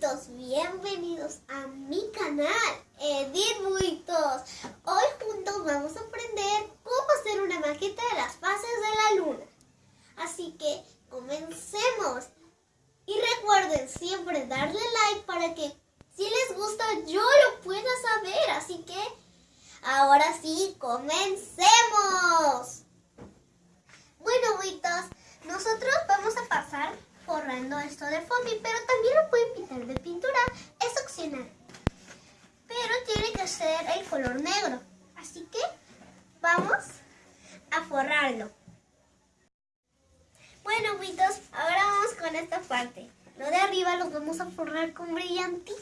buitos, bienvenidos a mi canal, Edith Buitos. Hoy juntos vamos a aprender cómo hacer una maqueta de las fases de la luna. Así que comencemos. Y recuerden siempre darle like para que si les gusta yo lo pueda saber. Así que ahora sí, comencemos. Bueno, buitos, nosotros vamos a pasar forrando esto de foamy, pero también lo pueden pintar de pintura, es opcional. Pero tiene que ser el color negro, así que vamos a forrarlo. Bueno, buitos, ahora vamos con esta parte. Lo de arriba lo vamos a forrar con brillantina.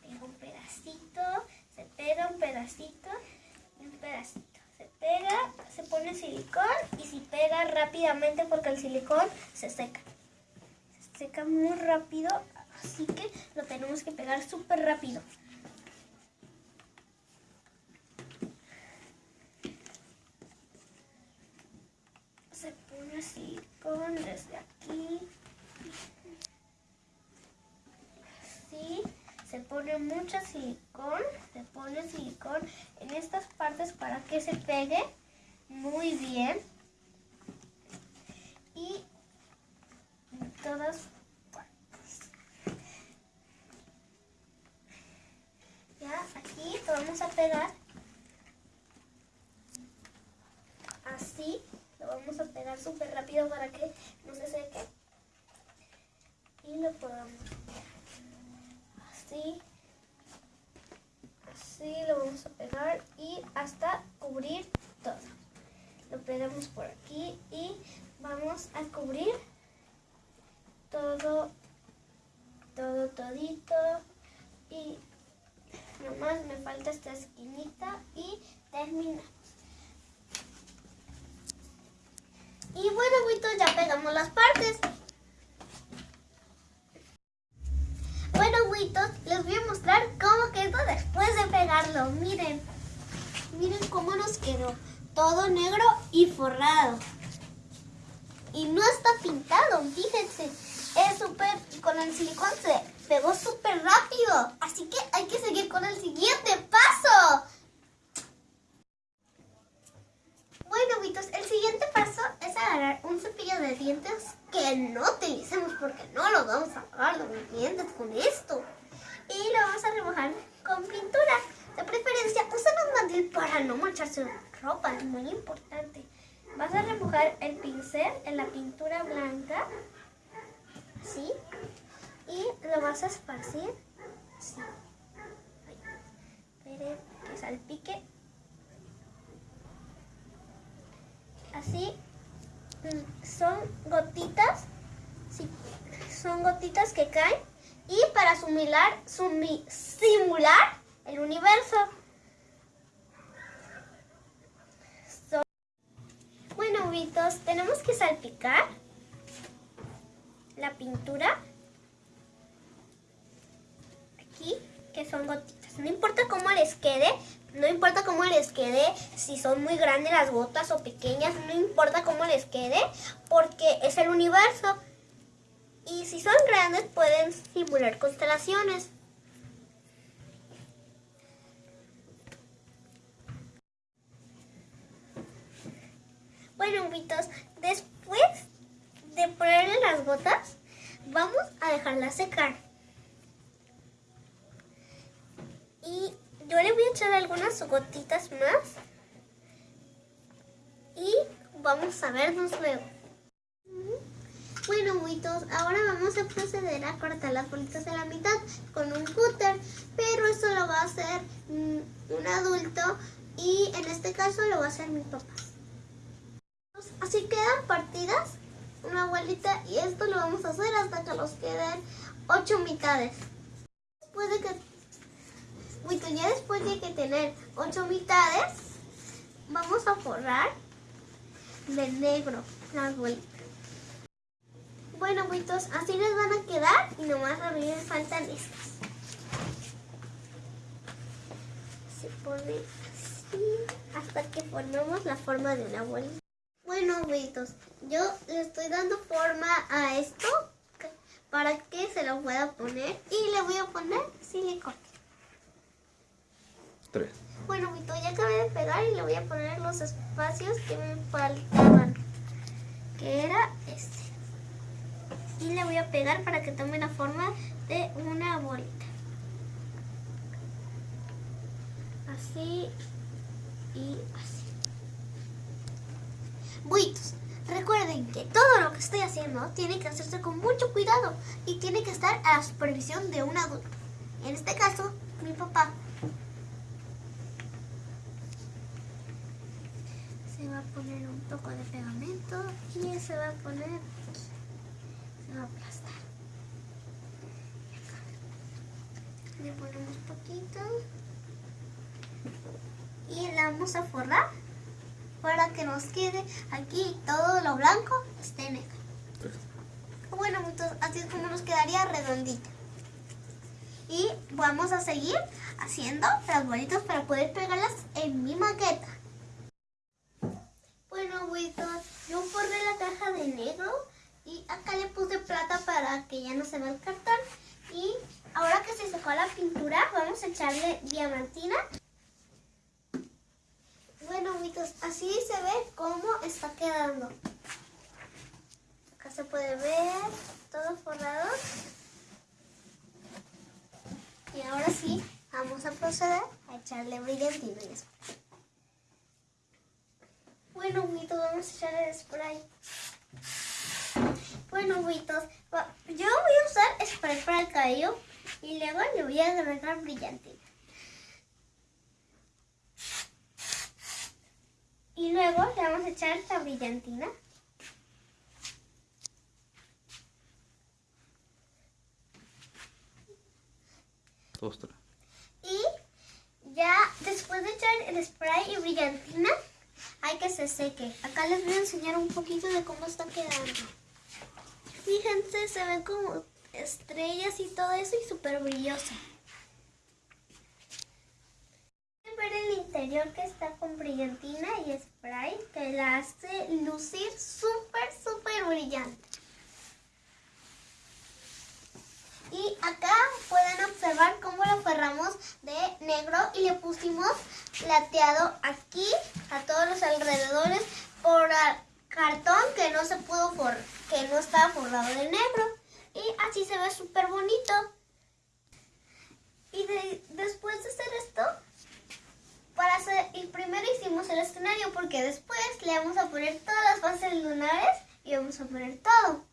Pega un pedacito, se pega un pedacito pone silicón y se pega rápidamente porque el silicón se seca. Se seca muy rápido, así que lo tenemos que pegar súper rápido. Se pone silicón desde aquí. Así se pone mucho silicón, se pone silicón en estas partes para que se pegue muy bien y en todas. Ya aquí lo vamos a pegar así, lo vamos a pegar súper rápido para que no se seque y lo podamos así. Así lo vamos a pegar y hasta cubrir todo. Lo pegamos por aquí y vamos a cubrir todo, todo, todito. Y nomás me falta esta esquinita y terminamos. Y bueno, ya pegamos las partes. les voy a mostrar cómo quedó después de pegarlo. Miren, miren cómo nos quedó. Todo negro y forrado. Y no está pintado, fíjense. Es súper, con el silicón se pegó súper rápido. Así que hay que seguir con el siguiente paso. Bueno, Vitos, el siguiente paso es agarrar un cepillo de dientes que no utilicemos porque no lo vamos a lavar los dientes con esto y lo vamos a remojar con pintura. De preferencia, usa un mandil para no manchar su ropa, es muy importante. Vas a remojar el pincel en la pintura blanca, así, y lo vas a esparcir, así. Espere que salpique. Así, mm, son gotitas, sí, son gotitas que caen y para simular, simular el universo. Bueno, Vitos, tenemos que salpicar la pintura aquí, que son gotitas. No importa cómo les quede, no importa cómo les quede, si son muy grandes las gotas o pequeñas, no importa cómo les quede, porque es el universo. Y si son grandes pueden simular constelaciones. Bueno, Vitos, después de ponerle las gotas, vamos a dejarlas secar. Y yo le voy a echar algunas gotitas más. Y vamos a vernos luego. Bueno, buitos, ahora vamos a proceder a cortar las bolitas de la mitad con un cúter, pero eso lo va a hacer mm, un adulto y en este caso lo va a hacer mi papá. Así quedan partidas una bolita y esto lo vamos a hacer hasta que nos queden ocho mitades. Después de que, ya después de que tener ocho mitades, vamos a forrar de negro las bolitas. Bueno, buitos, así les van a quedar y nomás a mí me faltan estas. Se pone así hasta que formemos la forma de una bolita. Bueno, abuelitos, yo le estoy dando forma a esto para que se lo pueda poner y le voy a poner silicona. Tres. Bueno, abuelito, ya acabé de pegar y le voy a poner los espacios que me faltaban, que era este. Y le voy a pegar para que tome la forma de una bolita. Así y así. Recuerden que todo lo que estoy haciendo tiene que hacerse con mucho cuidado y tiene que estar a la supervisión de un adulto. En este caso, mi papá. Se va a poner un poco de pegamento y se va a poner. Se va a aplastar. Le ponemos poquito. Y la vamos a forrar que nos quede aquí todo lo blanco esté negro. Bueno, entonces así es como nos quedaría redondito. Y vamos a seguir haciendo las bolitas para poder pegarlas en mi maqueta. Bueno, abuelitos, yo forré la caja de negro y acá le puse plata para que ya no se vea el cartón. Y ahora que se secó la pintura, vamos a echarle diamantina. Bueno, abuelitos, así se ve cómo está quedando. Acá se puede ver todo forrado. Y ahora sí, vamos a proceder a echarle brillantina y spray. Bueno, abuelitos, vamos a echarle el spray. Bueno, va- yo voy a usar spray para el cabello y luego le voy a agregar brillantina. Y luego le vamos a echar la brillantina. Dos, tres. Y ya después de echar el spray y brillantina, hay que se seque. Acá les voy a enseñar un poquito de cómo está quedando. Fíjense, se ven como estrellas y todo eso y súper brilloso. Pueden que está con brillantina y spray que la hace lucir súper, súper brillante. Y acá pueden observar cómo lo forramos de negro y le pusimos plateado aquí a todos los alrededores por cartón que no se pudo for que no estaba forrado de negro. Y así se ve súper bonito. Y de- después de hacer esto, para hacer, primero hicimos el escenario porque después le vamos a poner todas las fases lunares y vamos a poner todo.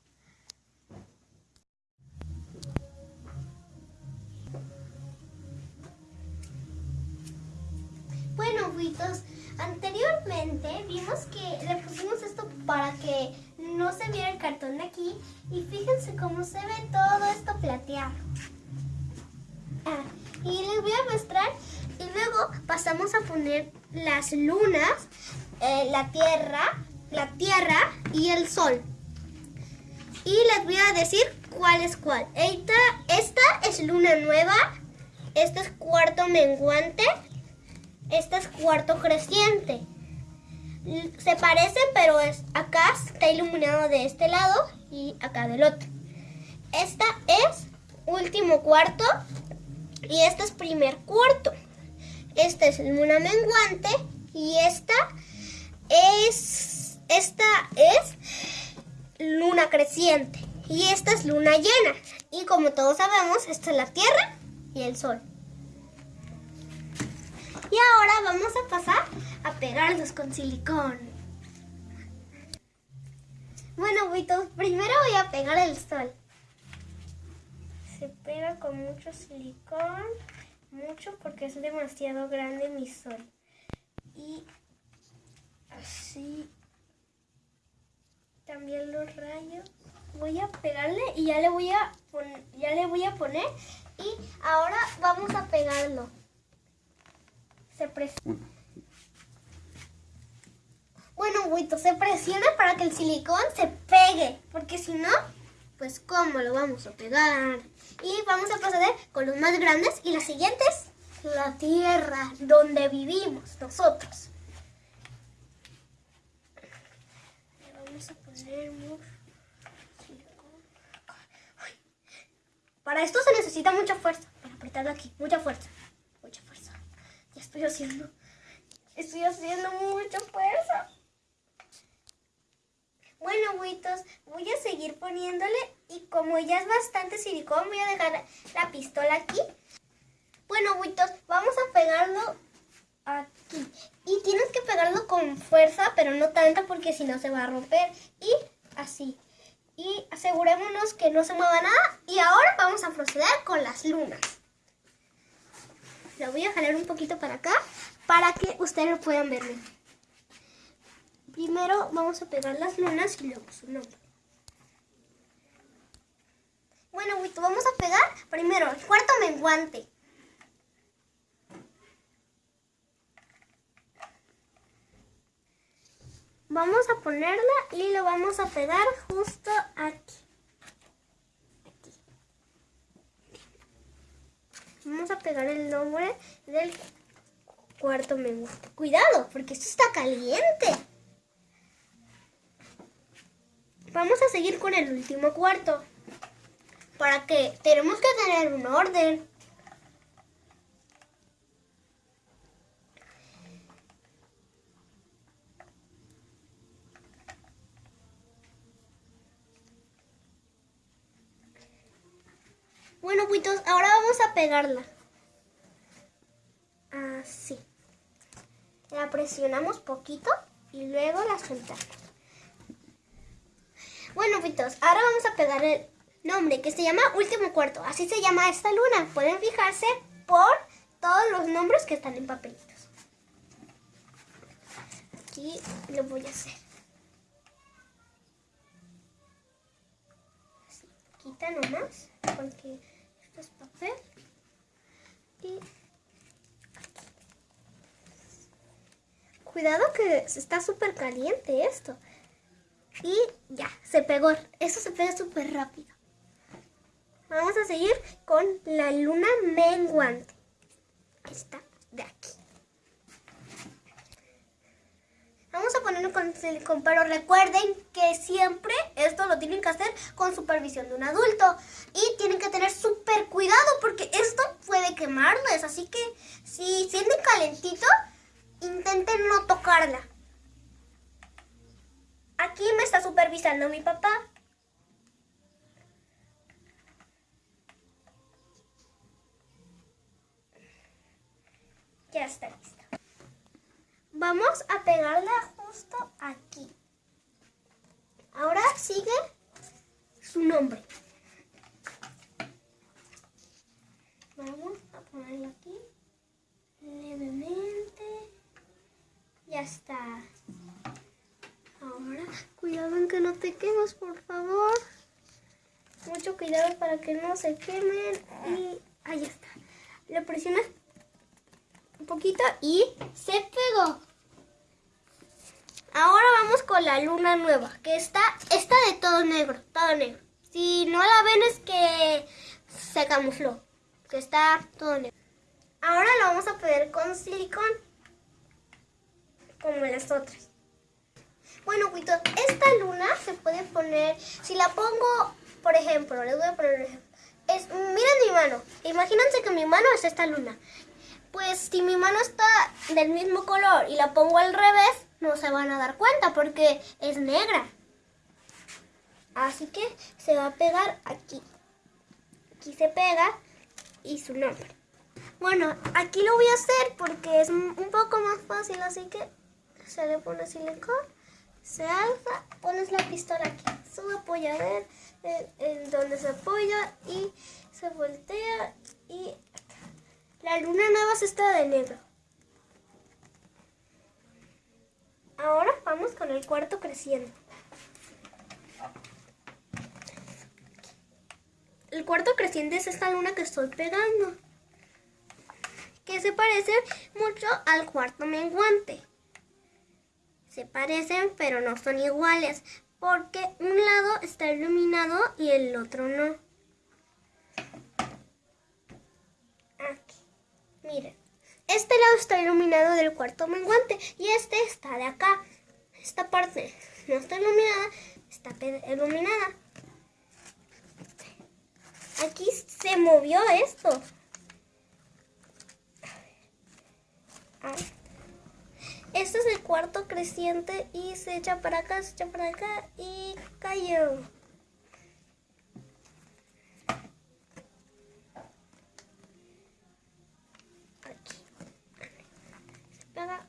Bueno, buitos, anteriormente vimos que le pusimos esto para que no se viera el cartón de aquí y fíjense cómo se ve todo esto plateado. Ah, y les voy a mostrar pasamos a poner las lunas, eh, la tierra, la tierra y el sol. Y les voy a decir cuál es cuál. Esta, esta es luna nueva, esta es cuarto menguante, esta es cuarto creciente. Se parecen, pero es, acá está iluminado de este lado y acá del otro. Esta es último cuarto y este es primer cuarto. Esta es luna menguante y esta es esta es luna creciente y esta es luna llena. Y como todos sabemos, esta es la Tierra y el Sol. Y ahora vamos a pasar a pegarlos con silicón. Bueno, buitos, primero voy a pegar el sol. Se pega con mucho silicón, mucho porque es demasiado grande mi sol. Y así también los rayos. Voy a pegarle y ya le voy a ya le voy a poner y ahora vamos a pegarlo. Se presiona. Bueno, Buito, se presiona para que el silicón se pegue, porque si no, pues cómo lo vamos a pegar. Y vamos a proceder con los más grandes y las siguientes, la tierra donde vivimos nosotros. Vamos a poner Para esto se necesita mucha fuerza. Para apretarlo aquí. Mucha fuerza. Mucha fuerza. Ya estoy haciendo. Estoy haciendo mucha fuerza. Bueno, Witos, voy a seguir poniéndole y como ya es bastante silicón, voy a dejar la pistola aquí. Bueno, Witos, vamos a pegarlo aquí. Y tienes que pegarlo con fuerza, pero no tanta porque si no se va a romper. Y así. Y asegurémonos que no se mueva nada. Y ahora vamos a proceder con las lunas. Lo voy a jalar un poquito para acá para que ustedes puedan verme. Primero vamos a pegar las lunas y luego su nombre. Bueno, Wito, vamos a pegar primero el cuarto menguante. Vamos a ponerla y lo vamos a pegar justo aquí. Vamos a pegar el nombre del cuarto menguante. Cuidado, porque esto está caliente. Vamos a seguir con el último cuarto. Para que tenemos que tener un orden. Bueno, puitos, ahora vamos a pegarla. Así. La presionamos poquito y luego la soltamos. Bueno, puitos, ahora vamos a pegar el nombre que se llama Último Cuarto. Así se llama esta luna. Pueden fijarse por todos los nombres que están en papelitos. Aquí lo voy a hacer. Así, quita nomás porque es papel. Y Cuidado que está súper caliente esto. Y ya, se pegó. Eso se pega súper rápido. Vamos a seguir con la luna menguante. Esta de aquí. Vamos a ponerlo con silicón, pero recuerden que siempre esto lo tienen que hacer con supervisión de un adulto. Y tienen que tener súper cuidado porque esto puede quemarles. Así que si sienten calentito, intenten no tocarla. Está supervisando mi papá. Ya está lista. Vamos a pegarla justo aquí. Ahora sigue su nombre. Vamos a ponerlo aquí levemente. Ya está. Ahora, cuidado en que no te quemes, por favor. Mucho cuidado que no se quemen. Y ahí está. Le presionas un poquito y se pegó. Ahora vamos con la luna nueva, que está, está de todo negro, todo negro. Si no la ven es que se camufló, que está todo negro. Ahora lo vamos a poner con silicón, como las otras. Bueno, Cuito, esta luna se puede poner, si la pongo, por ejemplo, les voy a poner un ejemplo. Miren mi mano, imagínense que mi mano es esta luna pues si mi mano está del mismo color y la pongo al revés, no se van a dar cuenta porque es negra. Así que se va a pegar aquí. Aquí se pega y su nombre. Bueno, aquí lo voy a hacer porque es un poco más fácil, así que se le pone silicón, se alza, pones la pistola aquí, su apoyador en, en donde se apoya y se voltea y la luna nueva se está de negro. Ahora vamos con el cuarto creciendo. El cuarto creciente es esta luna que estoy pegando. Que se parece mucho al cuarto menguante. Se parecen pero no son iguales. Porque un lado está iluminado y el otro no. Miren, este lado está iluminado del cuarto menguante y este está de acá, esta parte. no está iluminada, está iluminada. Aquí se movió esto. Este es el cuarto creciente y se echa para acá, se echa para acá y cayó. Aquí. Se pega.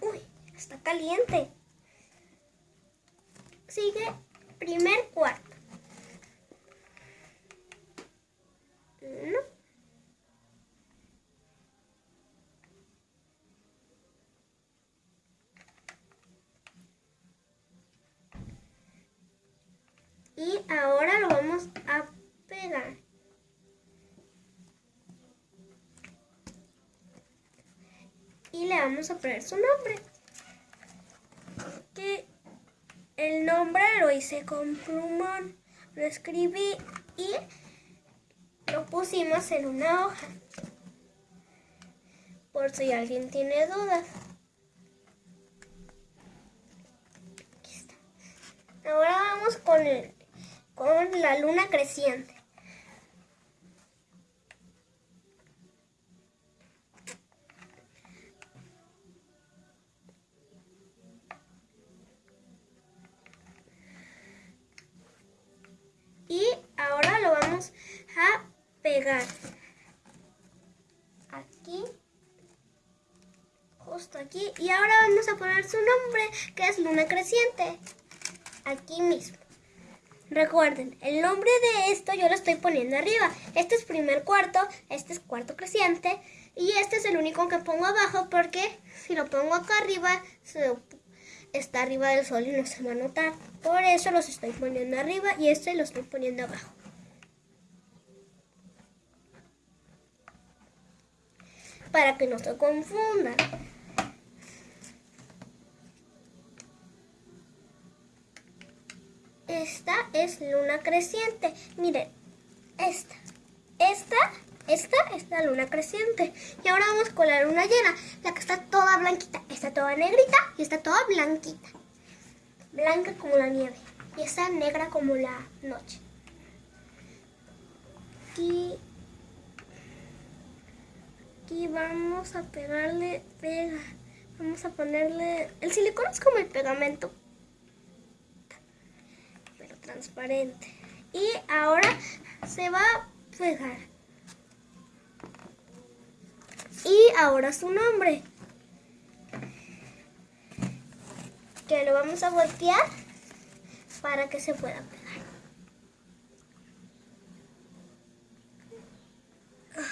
Uy, está caliente. Sigue primer cuarto. Y ahora lo vamos a pegar. Y le vamos a poner su nombre. Que el nombre lo hice con plumón. Lo escribí y lo pusimos en una hoja. Por si alguien tiene dudas. Ahora vamos con, el, la luna creciente. Y ahora lo vamos a pegar. Aquí. Justo aquí. Y ahora vamos a poner su nombre, que es Luna Creciente. Aquí mismo. Recuerden, el nombre de esto yo lo estoy poniendo arriba. Este es primer cuarto, este es cuarto creciente y este es el único que pongo abajo porque si lo pongo acá arriba está arriba del sol y no se va a notar. Por eso los estoy poniendo arriba y este lo estoy poniendo abajo. para que no se confundan. Esta es luna creciente. Miren, esta, esta, esta es la luna creciente. Y ahora vamos con la luna llena, la que está toda blanquita. Está toda negrita y está toda blanquita. Blanca como la nieve. Y está negra como la noche. Y aquí vamos a pegarle pega. Vamos a ponerle... El silicón es como el pegamento. Transparente. Y ahora se va a pegar. Y ahora su nombre. Que lo vamos a voltear para que se pueda pegar.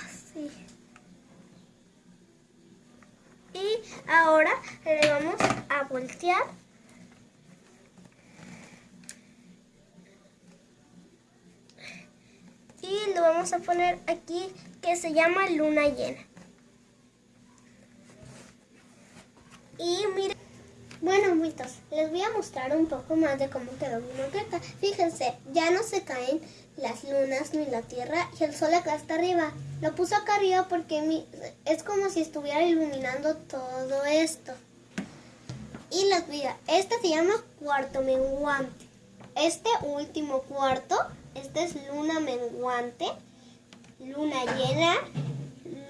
Así. Y ahora le vamos a voltear. Y lo vamos a poner aquí que se llama luna llena. Y miren, bueno mitos, les voy a mostrar un poco más de cómo quedó mi maqueta. Fíjense, ya no se caen las lunas ni la tierra y el sol acá está arriba. Lo puso acá arriba porque es como si estuviera iluminando todo esto. Y les voy este se llama cuarto menguante. Este último cuarto, este es luna menguante, luna llena,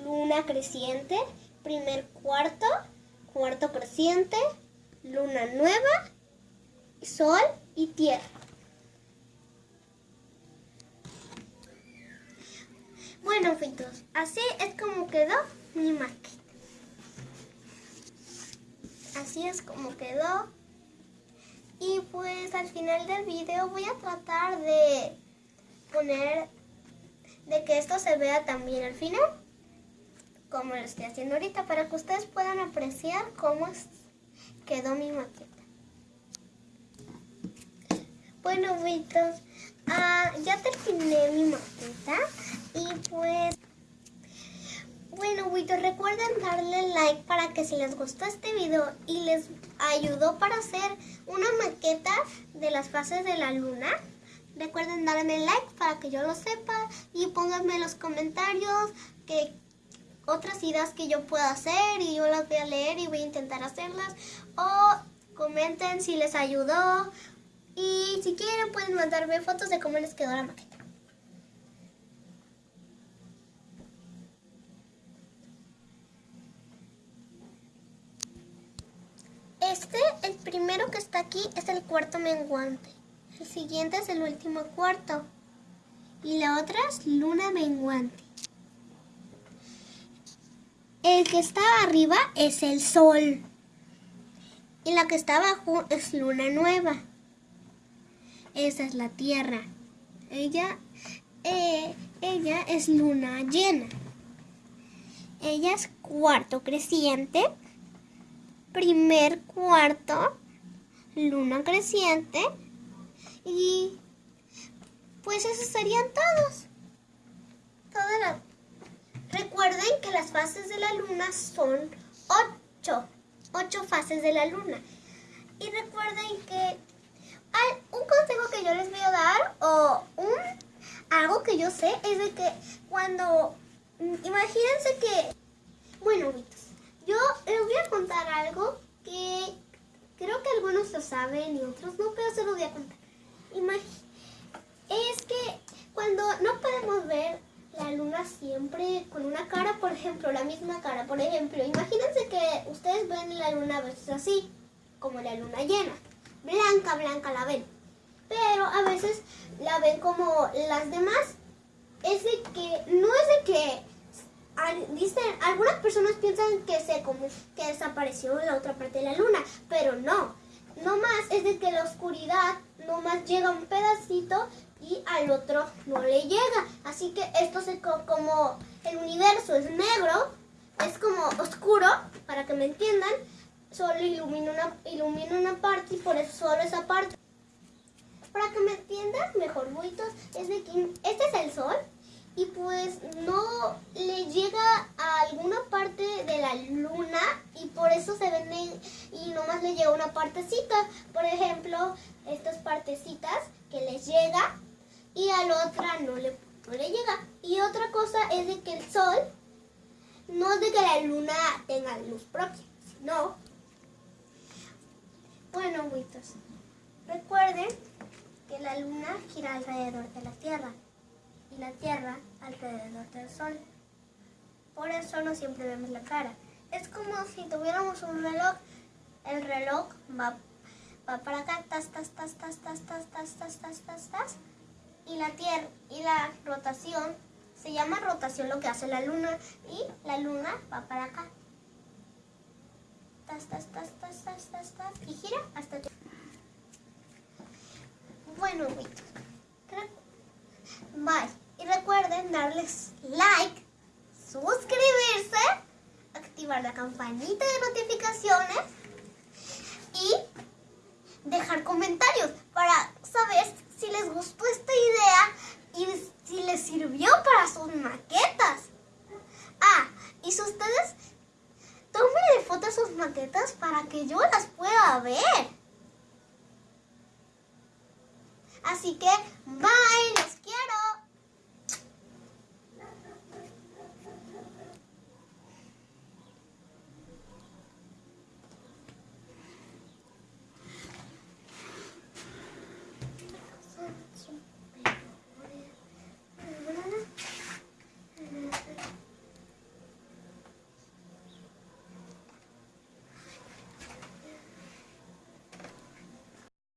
luna creciente, primer cuarto, cuarto creciente, luna nueva, sol y tierra. Bueno, fitos, así es como quedó mi maqueta. Así es como quedó. Y pues al final del video voy a tratar de poner, de que esto se vea también al final, como lo estoy haciendo ahorita, para que ustedes puedan apreciar cómo quedó mi maqueta. Bueno, fitos, ah, ya terminé mi maqueta. Y pues, bueno, recuerden darle like para que si les gustó este video y les ayudó para hacer una maqueta de las fases de la luna, recuerden darme like para que yo lo sepa y pónganme en los comentarios que otras ideas que yo pueda hacer y yo las voy a leer y voy a intentar hacerlas o comenten si les ayudó y si quieren pueden mandarme fotos de cómo les quedó la maqueta. Este, el primero que está aquí, es el cuarto menguante. El siguiente es el último cuarto. Y la otra es luna menguante. El que está arriba es el sol. Y la que está abajo es luna nueva. Esa es la tierra. Ella, eh, ella es luna llena. Ella es cuarto creciente primer cuarto, luna creciente y pues esos serían todos. Recuerden que las fases de la luna son ocho, ocho fases de la luna. Y recuerden que hay un consejo que yo les voy a dar o un algo que yo sé es de que cuando imagínense que bueno, yo les voy a contar algo que creo que algunos lo saben y otros no, pero se lo voy a contar. es que cuando no podemos ver la luna siempre con una cara, por ejemplo, la misma cara, por ejemplo, imagínense que ustedes ven la luna a veces así, como la luna llena, blanca, blanca la ven, pero a veces la ven como las demás, es de que, no es de que dicen, algunas personas piensan que se que desapareció la otra parte de la luna, pero no. No más es que la oscuridad no más llega un pedacito y al otro no le llega. Así que esto es como el universo es negro, es como oscuro, para que me entiendan, solo ilumina una, ilumina una parte y por eso solo esa parte. Para que me entiendan mejor, buitos, es de que este es el sol y pues no le llega a alguna parte de la luna y por eso se ven y nomás le llega una partecita. Por ejemplo, estas partecitas que les llega y a la otra no le, le llega. Y otra cosa es de que el sol no es de que la luna tenga luz propia, sino... Bueno, muitos, recuerden que la luna gira alrededor de la Tierra y la Tierra alrededor del Sol. Por eso no siempre vemos la cara. Es como si tuviéramos un reloj. El reloj va, va para acá, tas, tas, tas, tas, tas, tas, tas, tas, tas, tas, tas, y la Tierra y la rotación se llama rotación lo que hace la Luna y la Luna va para acá. Tas, tas, tas, tas, tas, tas, tas, y gira hasta Bueno, Bye. Y recuerden darles like, suscribirse, activar la campanita de notificaciones y dejar comentarios para saber si les gustó esta idea y si les sirvió para sus maquetas. Ah, y si ustedes tómenle fotos a sus maquetas para que yo